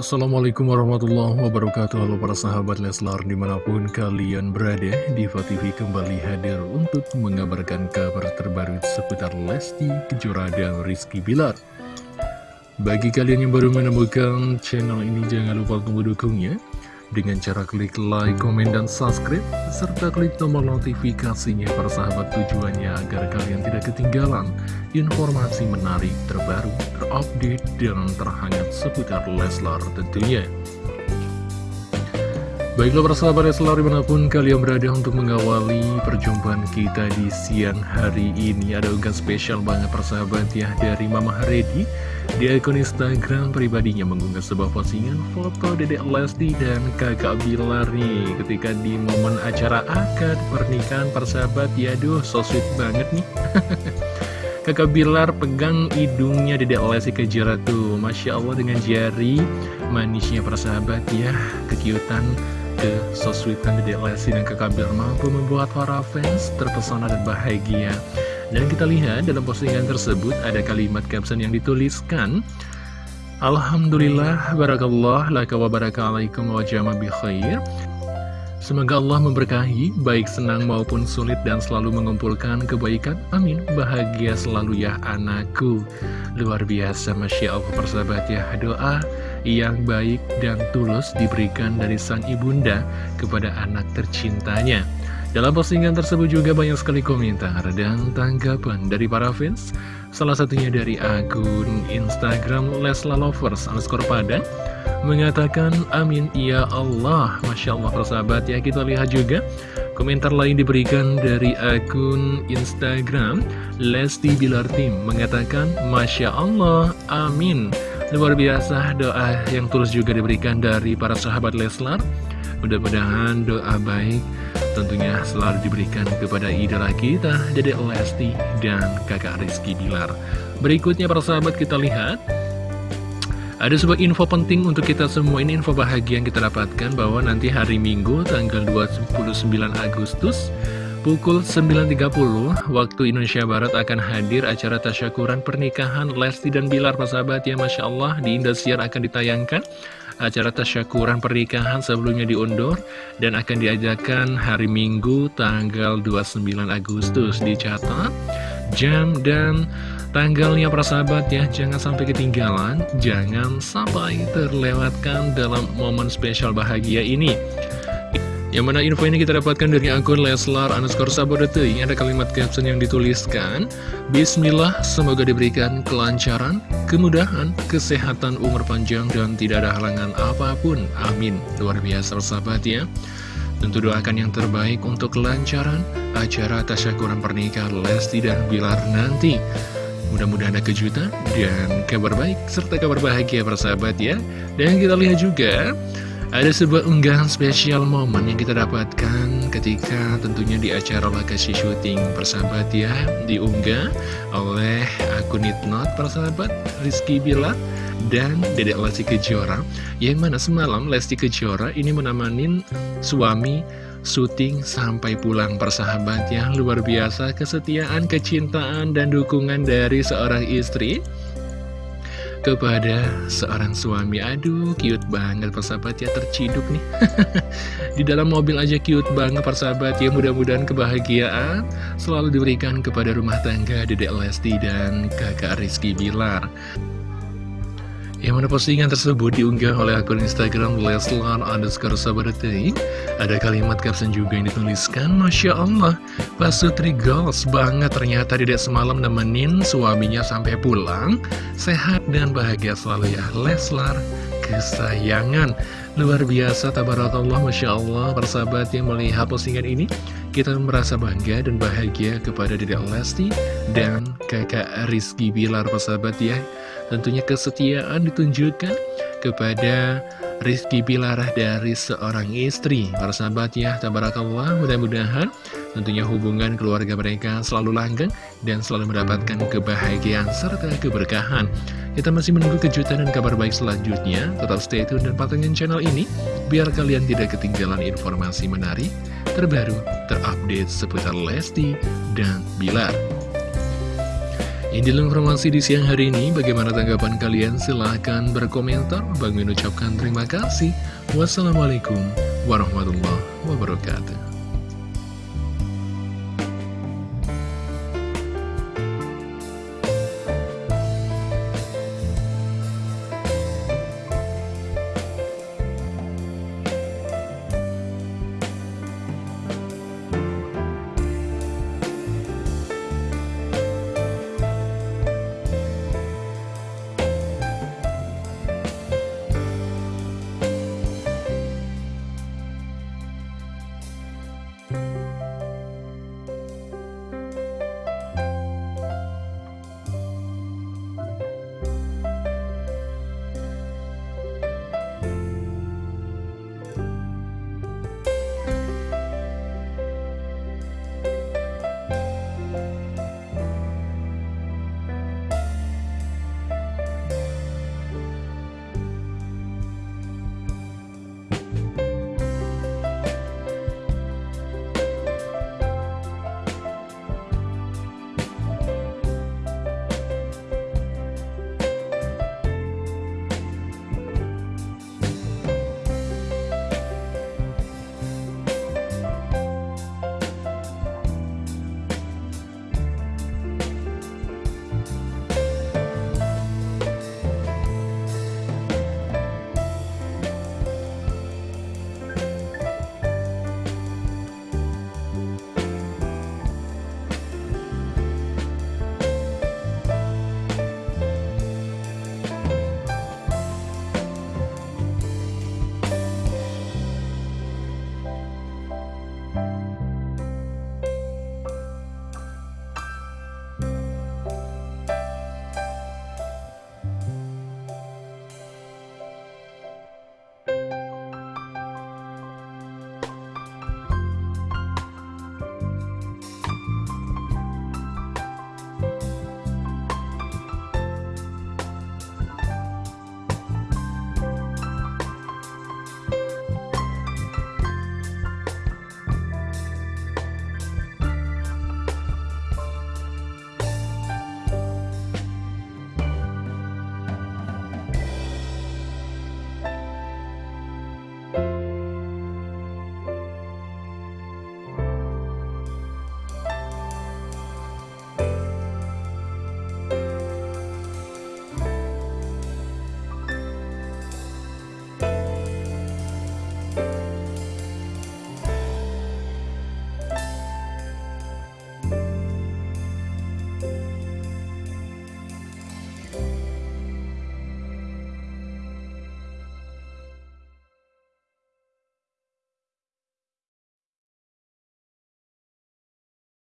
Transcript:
Assalamualaikum warahmatullahi wabarakatuh. Halo para sahabat Leslar di mana pun kalian berada Diva TV kembali hadir untuk mengabarkan kabar terbaru seputar Lesti Kejora dan Rizky Bilar. Bagi kalian yang baru menemukan channel ini jangan lupa untuk mendukungnya. Dengan cara klik like, komen, dan subscribe, serta klik tombol notifikasinya para sahabat tujuannya agar kalian tidak ketinggalan informasi menarik terbaru, terupdate, dan terhangat seputar Leslar tentunya. Baiklah para sahabat Leslar di mana pun kalian berada untuk mengawali perjumpaan kita di siang hari ini Ada unggahan spesial banget persahabat ya dari Mama Haredi Di akun Instagram pribadinya mengunggah sebuah postingan foto Dedek Lesti dan kakak Bilar nih. Ketika di momen acara akad pernikahan persahabat ya aduh so sweet banget nih Kakak Bilar pegang hidungnya Dedek Lesti Kejora tuh Masya Allah dengan jari manisnya persahabat ya Kekiutan ke sosweetan Dedek Lesti dan Kakak Bilar mampu membuat para fans terpesona dan bahagia. Dan kita lihat dalam postingan tersebut ada kalimat caption yang dituliskan Alhamdulillah, barakallah, laka wa barakaalaikum wa jama bi khair. Semoga Allah memberkahi, baik senang maupun sulit dan selalu mengumpulkan kebaikan. Amin. Bahagia selalu ya anakku. Luar biasa, Masya Allah persahabat ya. Doa yang baik dan tulus diberikan dari sang ibunda kepada anak tercintanya. Dalam postingan tersebut juga banyak sekali komentar dan tanggapan dari para fans. Salah satunya dari akun Instagram Lesla Lovers underscore Padang mengatakan amin ya Allah. Masya Allah persahabat ya kita lihat juga komentar lain diberikan dari akun Instagram Lesti Bilar Tim mengatakan Masya Allah amin. Luar biasa doa yang tulus juga diberikan dari para sahabat Leslar Mudah-mudahan doa baik tentunya selalu diberikan kepada idola kita Dede Lesti dan kakak Rizky Bilar. Berikutnya para sahabat kita lihat. Ada sebuah info penting untuk kita semua. Ini info bahagia yang kita dapatkan bahwa nanti hari Minggu tanggal 29 Agustus Pukul 9.30 waktu Indonesia Barat akan hadir acara tasyakuran pernikahan Lesti dan Bilar sahabat. Ya Masya Allah di Indosiar akan ditayangkan acara tasyakuran pernikahan sebelumnya diundur dan akan diajakan hari Minggu tanggal 29 Agustus. Dicatat jam dan tanggalnya sahabat ya. Jangan sampai ketinggalan jangan sampai terlewatkan dalam momen spesial bahagia ini yang mana info ini kita dapatkan dari akun Leslar underscore Sabodete. Ada kalimat caption yang dituliskan Bismillah, semoga diberikan kelancaran, kemudahan, kesehatan, umur panjang, dan tidak ada halangan apa pun. Amin. Luar biasa sahabat ya. Tentu doakan yang terbaik untuk kelancaran acara tasyakuran pernikahan Lesti dan Bilar nanti. Mudah-mudahan ada kejutan dan kabar baik serta kabar bahagia persahabat ya. Dan kita lihat juga ada sebuah unggahan spesial momen yang kita dapatkan ketika tentunya di acara lokasi syuting persahabat ya Diunggah oleh akun Itnot persahabat Rizky Bilar dan Dedek Lesti Kejora Yang mana semalam Lesti Kejora ini menamanin suami syuting sampai pulang persahabat ya. Luar biasa kesetiaan, kecintaan, dan dukungan dari seorang istri kepada seorang suami. Aduh cute banget persahabat ya terciduk nih. Di dalam mobil aja cute banget persahabat ya Mudah-mudahan kebahagiaan selalu diberikan kepada rumah tangga Dedek Lesti dan kakak Rizky Bilar yang mana postingan tersebut diunggah oleh akun Instagram Leslar underscore Sabarete Ada kalimat caption juga yang dituliskan Masya Allah, Pak Sutri goals banget ternyata tidak semalam nemenin suaminya sampai pulang. Sehat dan bahagia selalu ya Leslar. Kesayangan. Luar biasa, tabarakallah, Masya Allah. Persahabat yang melihat postingan ini Kita merasa bangga dan bahagia kepada Dedek Lesti Dan kakak Rizky Bilar, persahabat ya Tentunya kesetiaan ditunjukkan kepada Rizky Bilar dari seorang istri. Para sahabat ya, tabarakallah mudah-mudahan tentunya hubungan keluarga mereka selalu langgeng Dan selalu mendapatkan kebahagiaan serta keberkahan. Kita masih menunggu kejutan dan kabar baik selanjutnya. Tetap stay tune dan patengin channel ini Biar kalian tidak ketinggalan informasi menarik Terbaru, terupdate seputar Lesti dan Bilar Ini informasi di siang hari ini. Bagaimana tanggapan kalian? Silahkan berkomentar. Bang mengucapkan terima kasih. Wassalamualaikum warahmatullahi wabarakatuh.